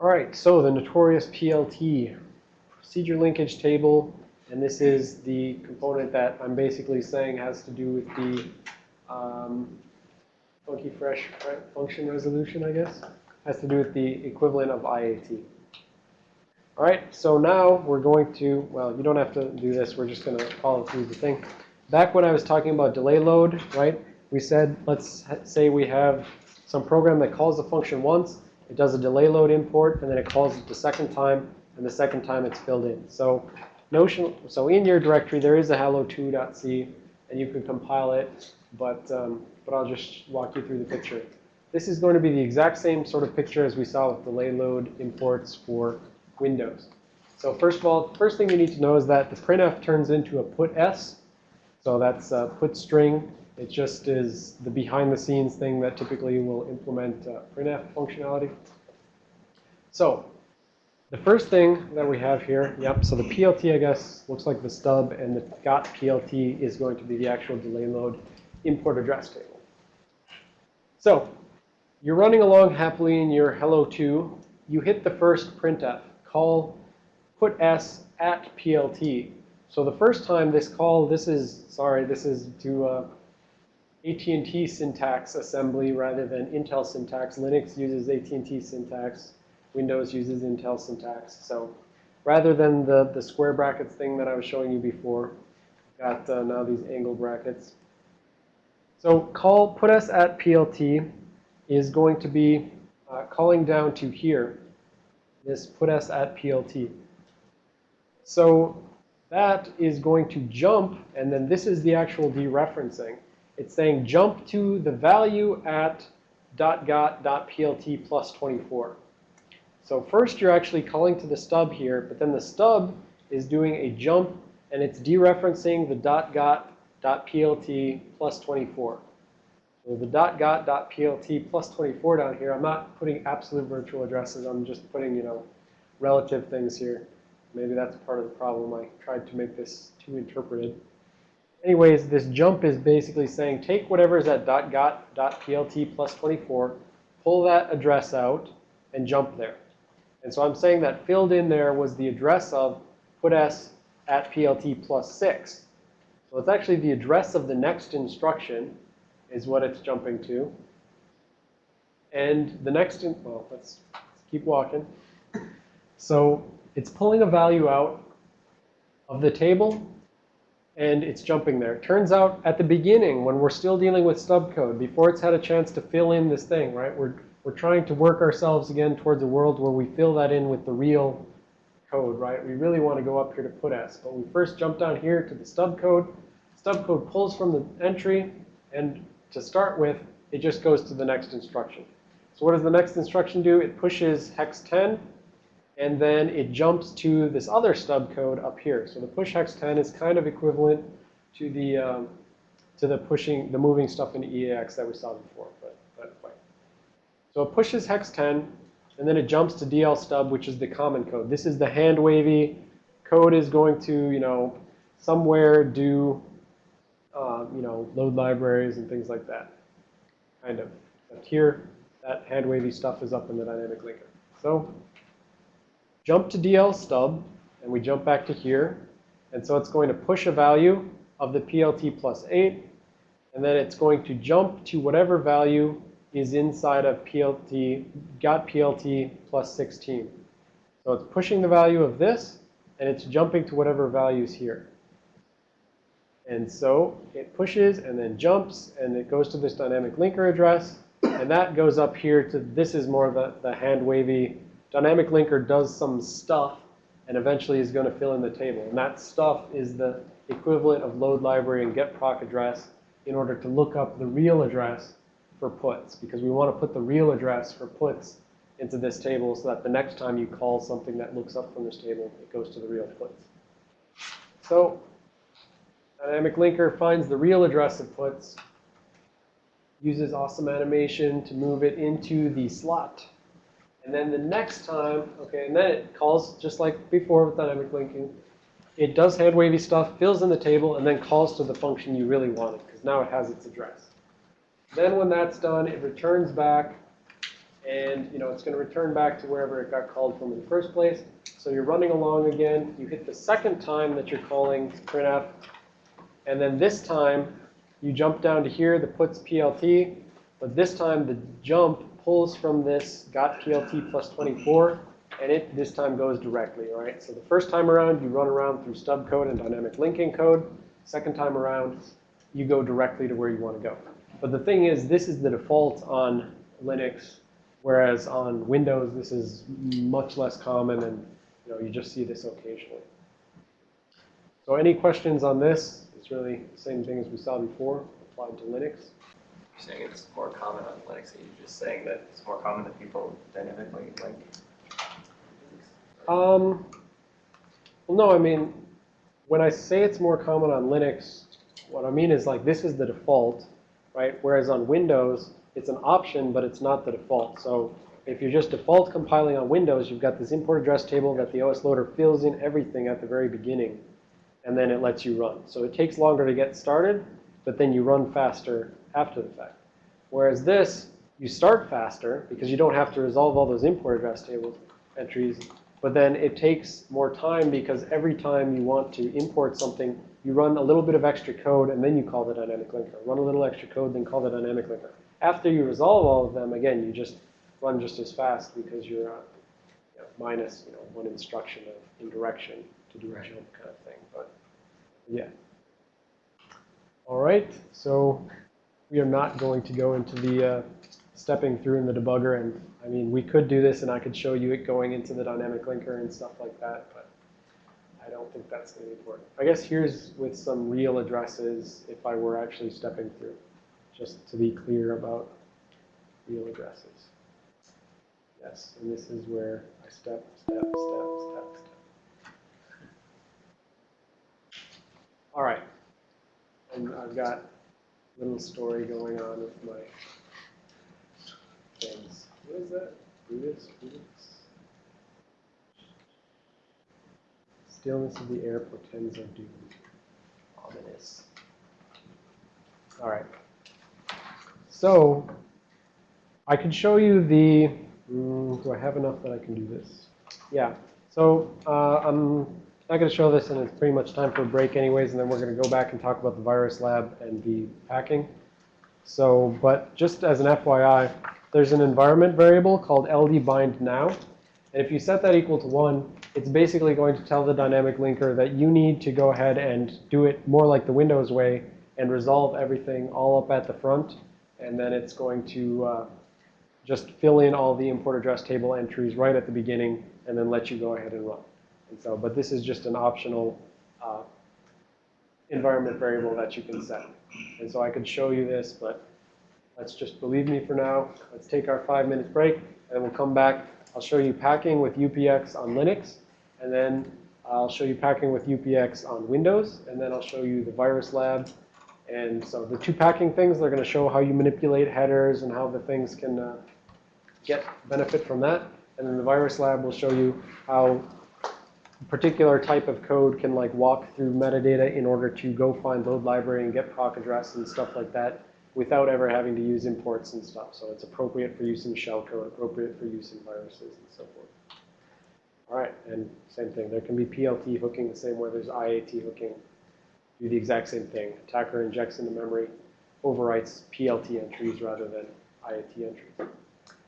All right, so the notorious PLT, procedure linkage table, and this is the component that I'm basically saying has to do with the um, funky fresh function resolution, I guess. Has to do with the equivalent of IAT. All right, so now we're going to, well, you don't have to do this. We're just going to follow through the thing. Back when I was talking about delay load, right, we said, let's say we have some program that calls the function once, it does a delay load import, and then it calls it the second time, and the second time it's filled in. So Notion, so in your directory, there is a hello2.c, and you can compile it, but, um, but I'll just walk you through the picture. This is going to be the exact same sort of picture as we saw with delay load imports for Windows. So first of all, first thing you need to know is that the printf turns into a put_s. So that's a put string. It just is the behind the scenes thing that typically will implement uh, printf functionality. So the first thing that we have here, yep, so the PLT, I guess, looks like the stub, and the got PLT is going to be the actual delay load import address table. So you're running along happily in your hello 2. You hit the first printf, call put s at PLT. So the first time this call, this is, sorry, this is to uh, AT&T syntax assembly rather than Intel syntax. Linux uses AT&T syntax. Windows uses Intel syntax. So rather than the, the square brackets thing that I was showing you before, got uh, now these angle brackets. So call put s at PLT is going to be uh, calling down to here, this put s at PLT. So that is going to jump, and then this is the actual dereferencing. It's saying jump to the value at dot got dot PLT plus 24. So first you're actually calling to the stub here, but then the stub is doing a jump and it's dereferencing the dot got dot plt plus 24. So the dot got dot plt plus 24 down here, I'm not putting absolute virtual addresses. I'm just putting, you know, relative things here. Maybe that's part of the problem. I tried to make this too interpreted. Anyways, this jump is basically saying take whatever is at dot got dot plt plus 24, pull that address out, and jump there. And so I'm saying that filled in there was the address of put s at plt plus 6. So it's actually the address of the next instruction is what it's jumping to. And the next, in, well, let's, let's keep walking. So it's pulling a value out of the table, and it's jumping there. Turns out at the beginning, when we're still dealing with stub code, before it's had a chance to fill in this thing, right, we're we're trying to work ourselves again towards a world where we fill that in with the real code, right? We really want to go up here to put s. But we first jump down here to the stub code. Stub code pulls from the entry. And to start with, it just goes to the next instruction. So what does the next instruction do? It pushes hex 10. And then it jumps to this other stub code up here. So the push hex 10 is kind of equivalent to the um, to the pushing, the moving stuff in EAX that we saw before. But so it pushes hex 10, and then it jumps to DL stub, which is the common code. This is the hand wavy. Code is going to, you know, somewhere do, uh, you know, load libraries and things like that. Kind of. But here, that hand wavy stuff is up in the dynamic linker. So jump to DL stub, and we jump back to here. And so it's going to push a value of the PLT plus 8, and then it's going to jump to whatever value is inside of PLT, got PLT plus 16. So it's pushing the value of this, and it's jumping to whatever value is here. And so it pushes and then jumps, and it goes to this dynamic linker address. And that goes up here to this is more the, the hand wavy. Dynamic linker does some stuff and eventually is going to fill in the table. And that stuff is the equivalent of load library and get proc address in order to look up the real address for puts because we want to put the real address for puts into this table so that the next time you call something that looks up from this table, it goes to the real puts. So dynamic linker finds the real address of puts, uses awesome animation to move it into the slot. And then the next time, okay, and then it calls just like before with dynamic linking. It does hand wavy stuff, fills in the table, and then calls to the function you really wanted because now it has its address. Then when that's done, it returns back and you know it's going to return back to wherever it got called from in the first place. So you're running along again. You hit the second time that you're calling printf, and then this time you jump down to here, the puts PLT, but this time the jump pulls from this got PLT plus 24, and it this time goes directly, right? So the first time around, you run around through stub code and dynamic linking code. Second time around, you go directly to where you want to go. But the thing is, this is the default on Linux, whereas on Windows, this is much less common, and you know you just see this occasionally. So any questions on this? It's really the same thing as we saw before, applied to Linux. You're saying it's more common on Linux, are you just saying that it's more common that people dynamically link? Um, well, no, I mean, when I say it's more common on Linux, what I mean is like this is the default, right? Whereas on Windows, it's an option, but it's not the default. So if you're just default compiling on Windows, you've got this import address table that the OS loader fills in everything at the very beginning, and then it lets you run. So it takes longer to get started, but then you run faster after the fact. Whereas this, you start faster because you don't have to resolve all those import address table entries, but then it takes more time because every time you want to import something, you run a little bit of extra code and then you call the dynamic linker. Run a little extra code, then call the dynamic linker. After you resolve all of them, again, you just run just as fast because you're uh, you know, minus you know, one instruction of indirection to do a jump kind of thing. But yeah. All right, so we are not going to go into the uh, stepping through in the debugger. And I mean, we could do this and I could show you it going into the dynamic linker and stuff like that, but I don't think that's going to be important. I guess here's with some real addresses if I were actually stepping through, just to be clear about real addresses. Yes, and this is where I step, step, step, step, step. All right. And I've got a little story going on with my things. What is that? Brutus? Brutus? Stillness of the air portends of doom. Ominous. All right. So I can show you the. Mm, do I have enough that I can do this? Yeah. So uh, I'm not going to show this, and it's pretty much time for a break, anyways. And then we're going to go back and talk about the virus lab and the packing. So, but just as an FYI, there's an environment variable called LD_BIND_NOW. And if you set that equal to 1, it's basically going to tell the dynamic linker that you need to go ahead and do it more like the Windows way and resolve everything all up at the front. And then it's going to uh, just fill in all the import address table entries right at the beginning and then let you go ahead and run. And so, but this is just an optional uh, environment variable that you can set. And so I could show you this, but let's just believe me for now. Let's take our five minutes break and we'll come back. I'll show you packing with UPX on Linux, and then I'll show you packing with UPX on Windows, and then I'll show you the virus lab. And so the two packing things, they're going to show how you manipulate headers and how the things can uh, get benefit from that. And then the virus lab will show you how particular type of code can like walk through metadata in order to go find load library and get proc address and stuff like that without ever having to use imports and stuff. So it's appropriate for use in shellcode, appropriate for use in viruses and so forth. All right, and same thing. There can be PLT hooking the same way there's IAT hooking. Do the exact same thing. Attacker injects into memory, overwrites PLT entries rather than IAT entries.